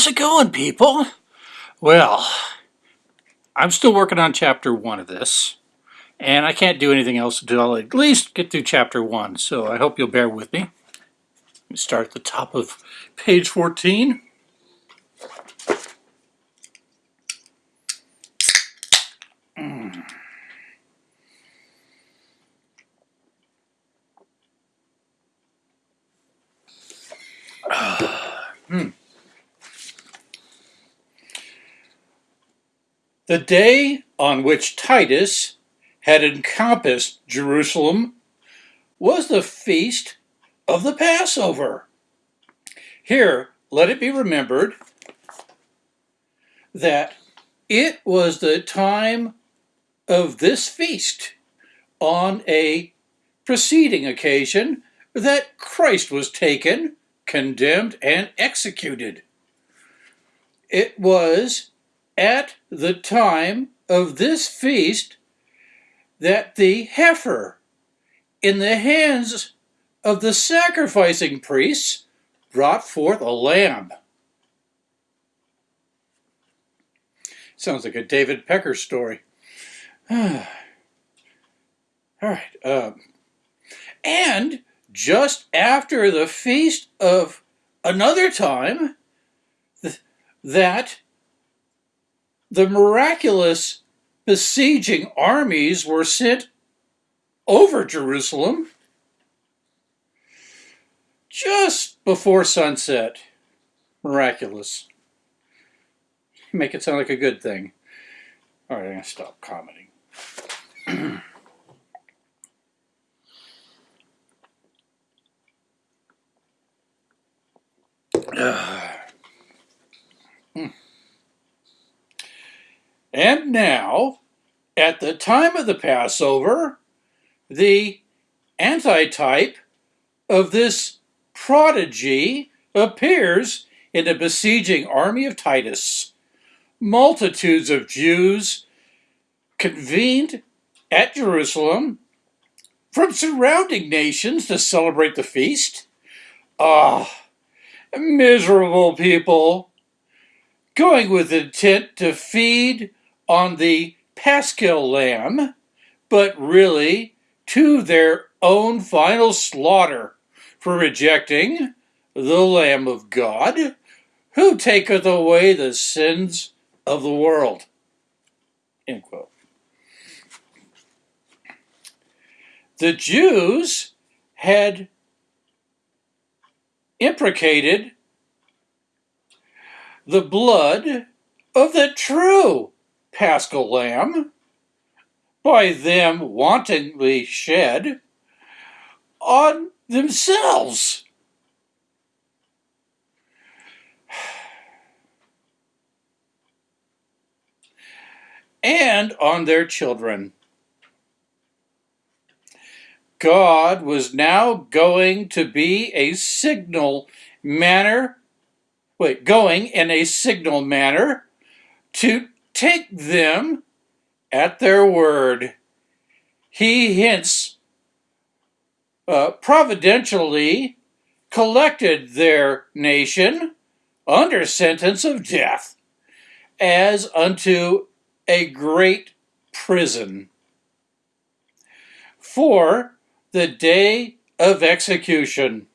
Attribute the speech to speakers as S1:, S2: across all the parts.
S1: How's it going, people? Well, I'm still working on chapter one of this, and I can't do anything else until I at least get through chapter one, so I hope you'll bear with me. Let me start at the top of page 14. The day on which Titus had encompassed Jerusalem was the feast of the Passover. Here, let it be remembered that it was the time of this feast on a preceding occasion that Christ was taken, condemned, and executed. It was at the time of this feast that the heifer in the hands of the sacrificing priests brought forth a lamb. Sounds like a David Pecker story. All right. Um, and just after the feast of another time, th that the miraculous besieging armies were sent over Jerusalem just before sunset. Miraculous. Make it sound like a good thing. All right, I'm going to stop commenting. uh. And now, at the time of the Passover, the antitype of this prodigy appears in the besieging army of Titus. Multitudes of Jews convened at Jerusalem from surrounding nations to celebrate the feast. Ah, miserable people, going with intent to feed on the paschal lamb, but really to their own final slaughter for rejecting the Lamb of God, who taketh away the sins of the world. The Jews had imprecated the blood of the true paschal lamb, by them wantonly shed on themselves. and on their children. God was now going to be a signal manner, wait, going in a signal manner to take them at their word. He hints uh, providentially collected their nation under sentence of death as unto a great prison for the day of execution.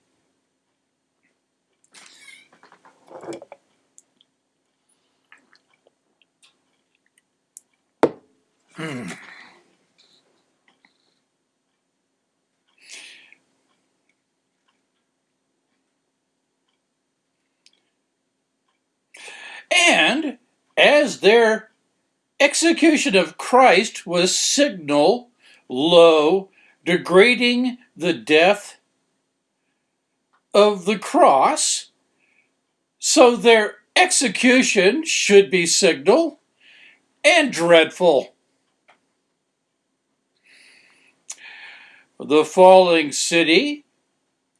S1: Hmm. And as their execution of Christ was signal, low, degrading the death of the cross, so their execution should be signal and dreadful. The falling city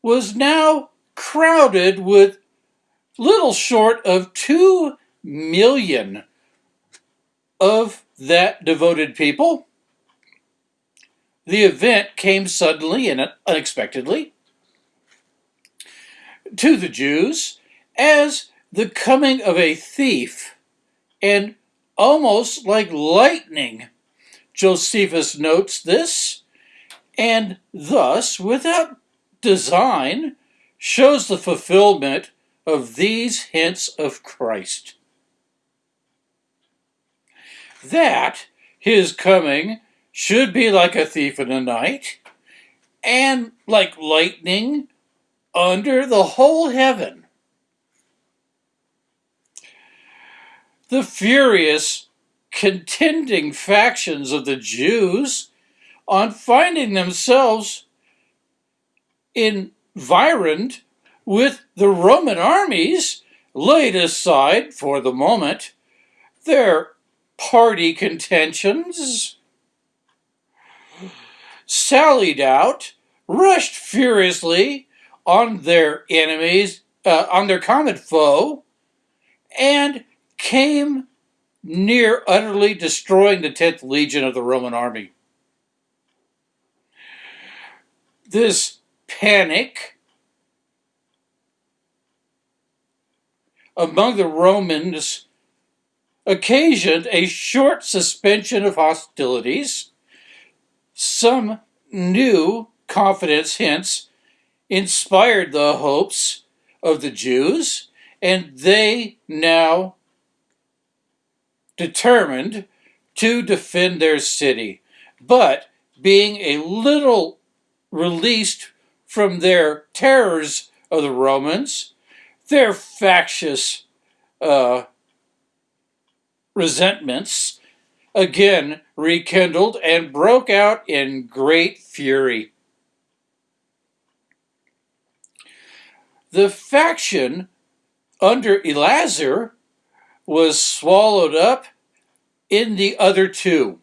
S1: was now crowded with little short of two million of that devoted people. The event came suddenly and unexpectedly to the Jews as the coming of a thief, and almost like lightning. Josephus notes this, and thus, without design, shows the fulfillment of these hints of Christ. That his coming should be like a thief in the night, and like lightning under the whole heaven. The furious contending factions of the Jews, on finding themselves environed with the Roman armies, laid aside for the moment their party contentions, sallied out, rushed furiously on their enemies, uh, on their common foe, and came near utterly destroying the 10th Legion of the Roman army. This panic among the Romans occasioned a short suspension of hostilities. Some new confidence hints inspired the hopes of the Jews, and they now determined to defend their city. But being a little released from their terrors of the Romans, their factious uh, resentments again rekindled and broke out in great fury. The faction under Eleazar was swallowed up in the other two.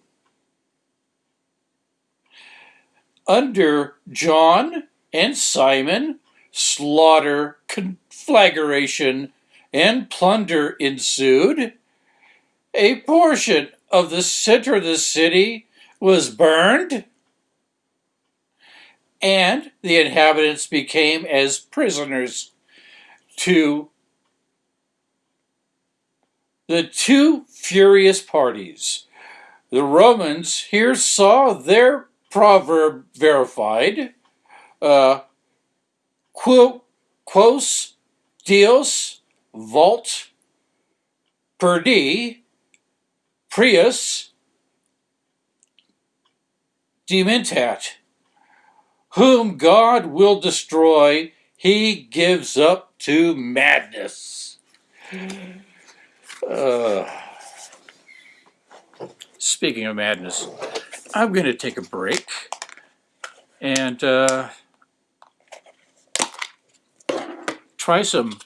S1: Under John and Simon, slaughter, conflagration, and plunder ensued. A portion of the center of the city was burned, and the inhabitants became as prisoners to the two furious parties. The Romans here saw their proverb verified. Uh, quos Dios vult perdi prius dementat. Whom God will destroy, he gives up to madness. Uh, speaking of madness, I'm going to take a break and uh, try some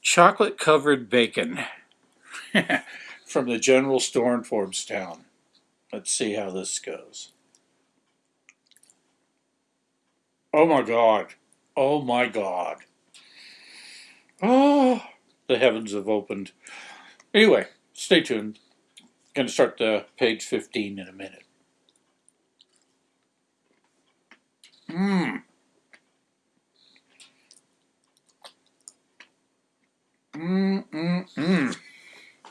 S1: chocolate covered bacon from the general store in Town. Let's see how this goes. Oh my God. Oh my God. Oh the heavens have opened. Anyway, stay tuned. Going to start the page 15 in a minute. Mmm. Mmm, mmm, mmm.